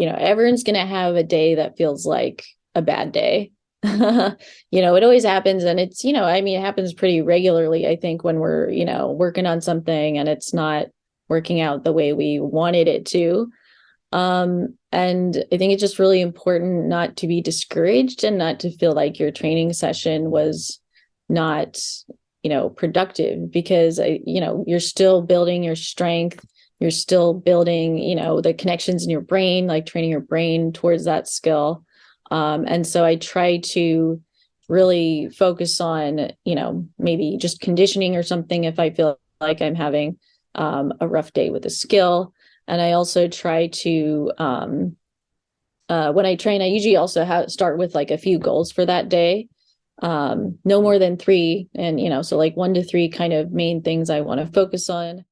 you know, everyone's going to have a day that feels like a bad day. you know, it always happens. And it's, you know, I mean, it happens pretty regularly, I think, when we're, you know, working on something and it's not working out the way we wanted it to. Um, and I think it's just really important not to be discouraged and not to feel like your training session was not, you know, productive because you know, you're still building your strength. You're still building, you know, the connections in your brain, like training your brain towards that skill. Um, and so I try to really focus on, you know, maybe just conditioning or something if I feel like I'm having um, a rough day with a skill. And I also try to, um, uh, when I train, I usually also have start with like a few goals for that day. Um, no more than three. And, you know, so like one to three kind of main things I want to focus on.